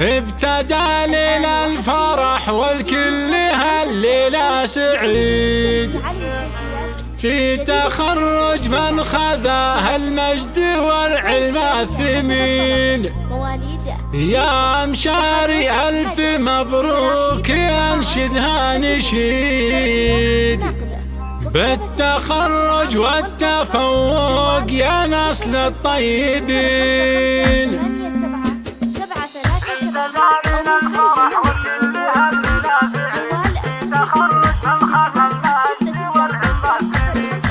ابتدى ليل الفرح والكل هالليلة سعيد. في تخرج من خذاه المجد والعلم الثمين. يا مشاري ألف مبروك ينشدها نشيد. بالتخرج والتفوق يا نسل الطيبين.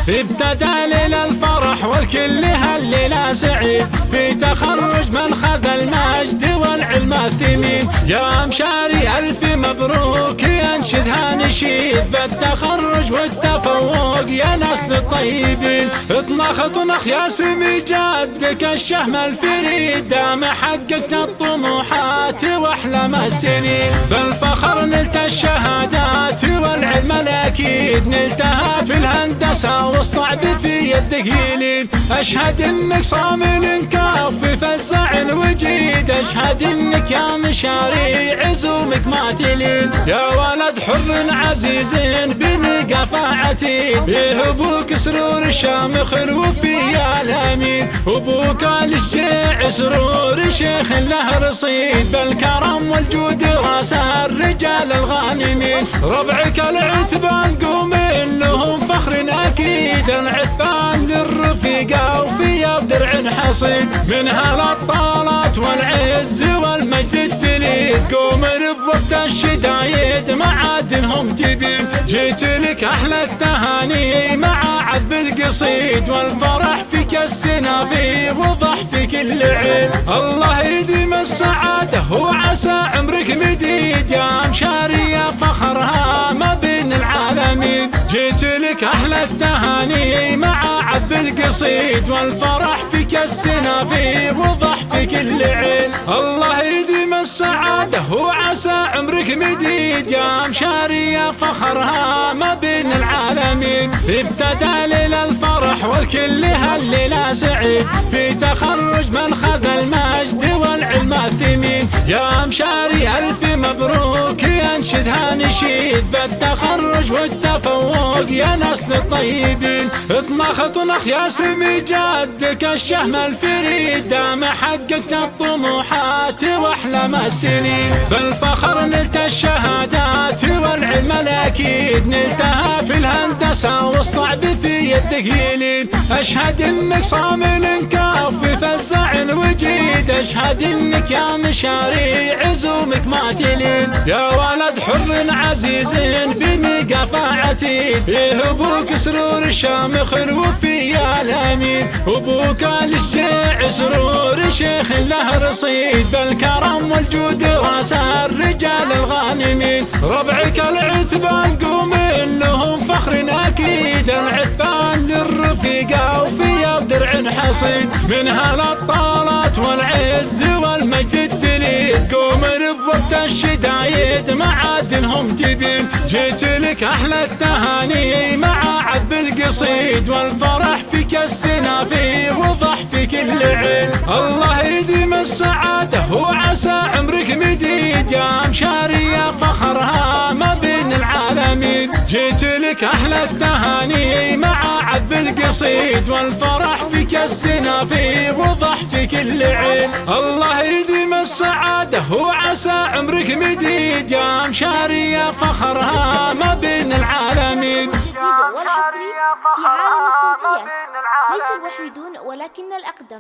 ابتدى ليل الفرح والكل هالليلة سعيد في تخرج من خذ المجد والعلم الثمين. يا مشاري ألف مبروك ينشدها نشيد بالتخرج والتفوق يا ناس الطيبين. اطنخ اطنخ يا سمي جدك الشهم الفريد. دام حققت الطموحات واحلام السنين. بالفخر نلت الشهادات الاكيد نلتها في الهندسة والصعب في يدك يلين أشهد إنك صامل كافي فزع وجيد أشهد إنك يا مشاري عزومك ما تلين. يا ولد حر عزيز بمقافعتي به أبوك سرور شامخ الوفي الأمين. أبوك الشجيع سرور شيخ له رصيد بالكرم والجود رأس الرجال الغانمين. ربعك العتبان قوم لهم فخر أكيد العتبان للرفيقه وفي بدرع حصيد. منها الابطالات والعز والمجد التليد. قوم بوقت الشدايد معادنهم تبين جيت لك أحلى التهاني مع عذب القصيد. والفرح فيك السنافي وضح في كل عين الله يديم السعادة وعسى عمرك مديد. يا مشاري يا فخرها التهاني مع عذب القصيد والفرح فيك السنافي وضح في كل عين الله يديم السعادة وعسى عمرك مديد. يا مشاري يا فخرها ما بين العالمين. ابتدى ليل الفرح والكل هالليلة سعيد. في تخرج من خذ المجد ينشدها نشيد بالتخرج والتفوق يا ناس الطيبين. اطنخ اطنخ يا سمي جدك الشهم الفريد. دام حققت الطموحات واحلام السنين بالفخر نلت الشهادات والعلم الاكيد نلتها في الهندسة والصعب في يدك يلين أشهد إنك صامل كافي فزع وجيد. أشهد إنك يا مشاري عزومك ما تلين يا ولد حر عزيز بمقافعتي فيه أبوك سرور الشامخ الوفي الأمين. أبوك الشجيع سرور شيخ له رصيد. بالكرم والجود رأس الرجال الغانمين. العتبان قوم لهم فخر أكيد. العتبان للرفيقه وفي بدرع حصيد منها الأبطالات والعز والمجد التليد. قوم بوقت الشدايد معادنهم تبين جيت لك أحلى التهاني مع عذب القصيد. والفرح فيك السنافي وضح في كل عين. الله يديم السعادة وعسى عمرك مديد. يا مشاري يا العالمين جيت لك أحلى التهاني مع عذب القصيد والفرح فيك السنافي وضح في كل عين الله يديم السعادة وعسى عمرك مديد. يا مشاري يا فخرها ما بين العالمين. والحصري في عالم الصوتيات ليس الوحيدون ولكن الأقدم.